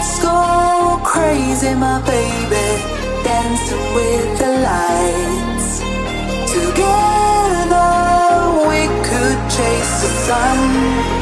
Let's go crazy, my baby, dancing with the lights. Together we could chase the sun.